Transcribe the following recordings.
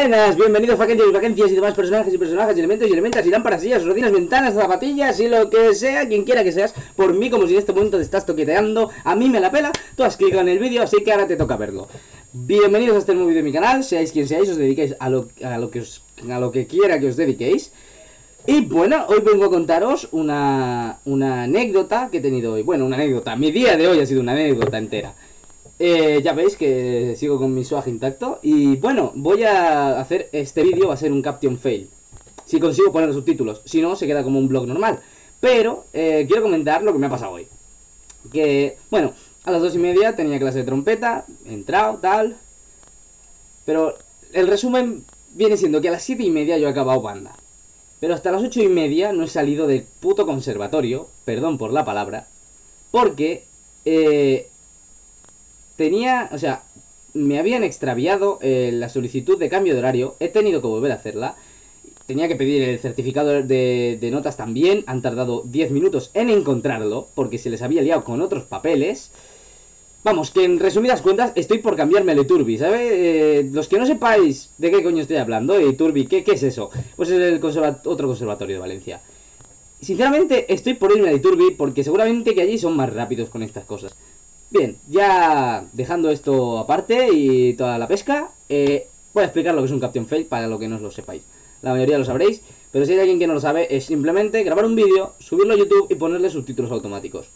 Buenas, bienvenidos vacancias y vacancias y demás personajes y personajes y elementos y elementas y lámparas, sillas, rutinas, ventanas, zapatillas y lo que sea, quien quiera que seas, por mí como si en este momento te estás toqueteando, a mí me la pela, tú has clicado en el vídeo, así que ahora te toca verlo. Bienvenidos a este nuevo vídeo de mi canal, seáis quien seáis, os dediquéis a lo, a lo, que, os, a lo que quiera que os dediquéis. Y bueno, hoy vengo a contaros una, una anécdota que he tenido hoy. Bueno, una anécdota, mi día de hoy ha sido una anécdota entera. Eh, ya veis que sigo con mi swag intacto. Y bueno, voy a hacer este vídeo, va a ser un caption fail. Si consigo poner los subtítulos, si no se queda como un blog normal. Pero eh, quiero comentar lo que me ha pasado hoy. Que, bueno, a las dos y media tenía clase de trompeta He entrado, tal. Pero el resumen viene siendo que a las siete y media yo he acabado banda. Pero hasta las ocho y media no he salido del puto conservatorio Perdón por la palabra Porque... Eh, tenía, o sea, me habían extraviado eh, la solicitud de cambio de horario, he tenido que volver a hacerla, tenía que pedir el certificado de, de notas también, han tardado 10 minutos en encontrarlo, porque se les había liado con otros papeles. Vamos, que en resumidas cuentas estoy por cambiarme al Iturbi, ¿sabes? Eh, los que no sepáis de qué coño estoy hablando, Iturbi, ¿qué, ¿qué es eso? Pues es el otro conservatorio de Valencia. Sinceramente estoy por irme al Iturbi porque seguramente que allí son más rápidos con estas cosas. Bien, ya dejando esto aparte y toda la pesca, eh, voy a explicar lo que es un Captain Fail para lo que no lo sepáis. La mayoría lo sabréis, pero si hay alguien que no lo sabe, es simplemente grabar un vídeo, subirlo a YouTube y ponerle subtítulos automáticos.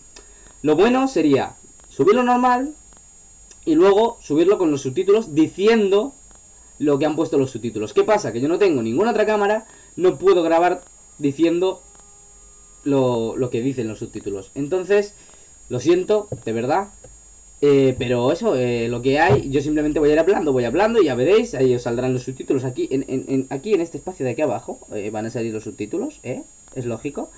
Lo bueno sería subirlo normal y luego subirlo con los subtítulos diciendo lo que han puesto los subtítulos. ¿Qué pasa? Que yo no tengo ninguna otra cámara, no puedo grabar diciendo lo, lo que dicen los subtítulos. Entonces, lo siento, de verdad, eh, pero eso, eh, lo que hay, yo simplemente voy a ir hablando, voy hablando y ya veréis, ahí os saldrán los subtítulos aquí, en, en, aquí en este espacio de aquí abajo, eh, van a salir los subtítulos, ¿eh? Es lógico.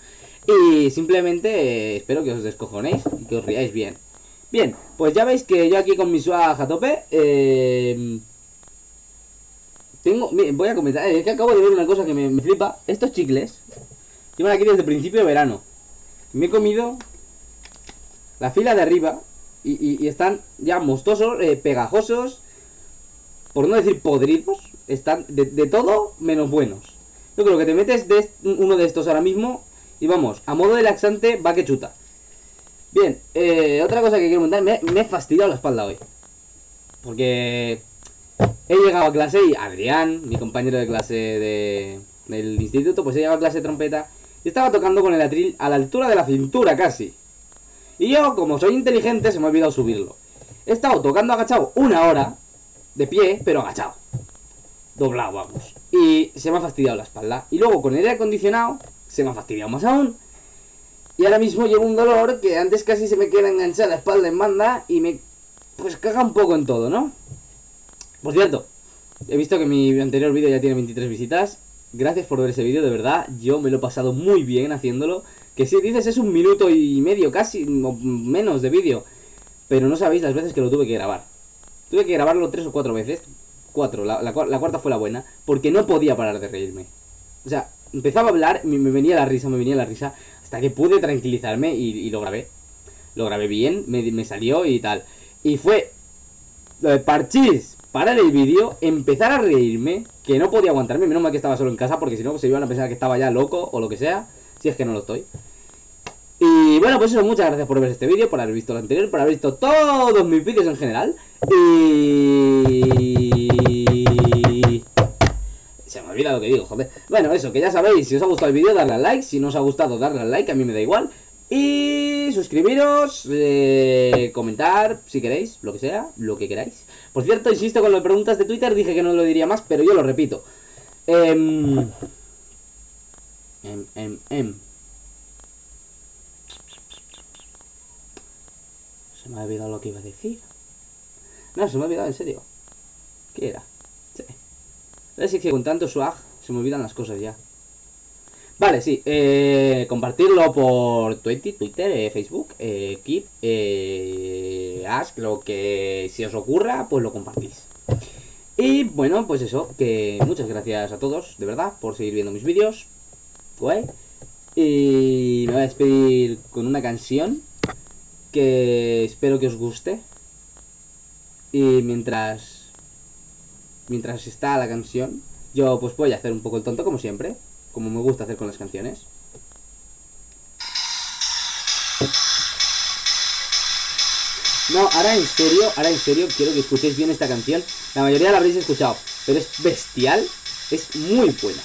Y simplemente espero que os descojonéis y que os riáis bien. Bien, pues ya veis que yo aquí con mi swag a tope, tengo, voy a comentar, es que acabo de ver una cosa que me, me flipa, estos chicles llevan aquí desde el principio de verano. Me he comido la fila de arriba y, están ya mostosos, eh, pegajosos, por no decir podridos, están de, todo menos buenos. Yo creo que te metes de uno de estos ahora mismo y vamos, a modo de laxante va que chuta. Bien, eh, otra cosa que quiero contar, me, he fastidiado la espalda hoy. Porque he llegado a clase y Adrián, mi compañero de clase de, del instituto, pues he llegado a clase de trompeta y estaba tocando con el atril a la altura de la cintura casi. Y yo, como soy inteligente, se me ha olvidado subirlo. He estado tocando agachado una hora, de pie, pero agachado. Doblado, vamos. Y se me ha fastidiado la espalda. Y luego con el aire acondicionado, se me ha fastidiado más aún. Y ahora mismo llevo un dolor que antes casi se me queda enganchada la espalda en banda y me... Pues caga un poco en todo, ¿no? Por cierto, he visto que mi anterior vídeo ya tiene 23 visitas. Gracias por ver ese vídeo, de verdad. Yo me lo he pasado muy bien haciéndolo. Que si dices es un minuto y medio casi, o menos de vídeo. Pero no sabéis las veces que lo tuve que grabar. Tuve que grabarlo tres o cuatro veces. Cuatro, la, cuarta fue la buena. Porque no podía parar de reírme. O sea, empezaba a hablar, me, me, venía la risa, me venía la risa. Hasta que pude tranquilizarme y, lo grabé. Lo grabé bien, me, me salió y tal. Y fue lo de parchís, parar el vídeo, empezar a reírme, que no podía aguantarme, menos mal que estaba solo en casa, porque si no se iban a pensar que estaba ya loco o lo que sea, si es que no lo estoy. Y bueno, pues eso, muchas gracias por ver este vídeo, por haber visto el anterior, por haber visto todos mis vídeos en general. Y... Se me olvida lo que digo, joder. Bueno, eso, que ya sabéis, si os ha gustado el vídeo, darle al like. Si no os ha gustado, darle al like, a mí me da igual. Y suscribiros, eh, comentar, si queréis, lo que sea, lo que queráis. Por cierto, insisto con las preguntas de Twitter, dije que no lo diría más, pero yo lo repito. Em, em, em, em. Se me ha olvidado lo que iba a decir. No, se me ha olvidado, en serio. ¿Qué era? Sí. Es que con tanto swag se me olvidan las cosas ya. Vale, sí. Eh, compartirlo por Twitter, Twitter eh, Facebook, eh, Keep, eh, Ask, lo que si os ocurra, pues lo compartís. Y bueno, pues eso, que muchas gracias a todos, de verdad, por seguir viendo mis vídeos. Guay. Y me voy a despedir con una canción que espero que os guste. Y mientras mientras está la canción, yo pues voy a hacer un poco el tonto como siempre, como me gusta hacer con las canciones. No, ahora en serio, ahora en serio quiero que escuchéis bien esta canción. La mayoría la habréis escuchado, pero es bestial, es muy buena.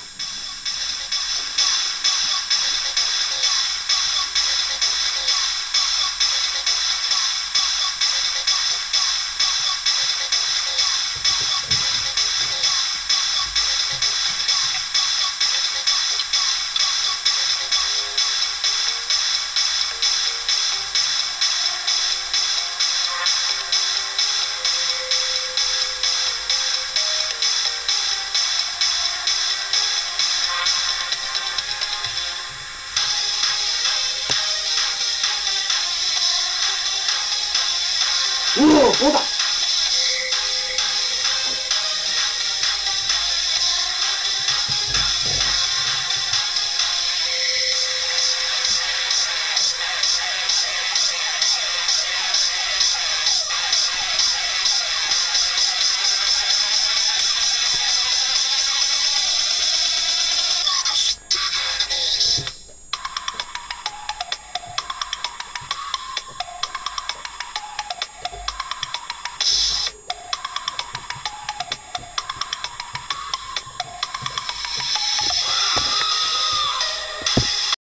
そう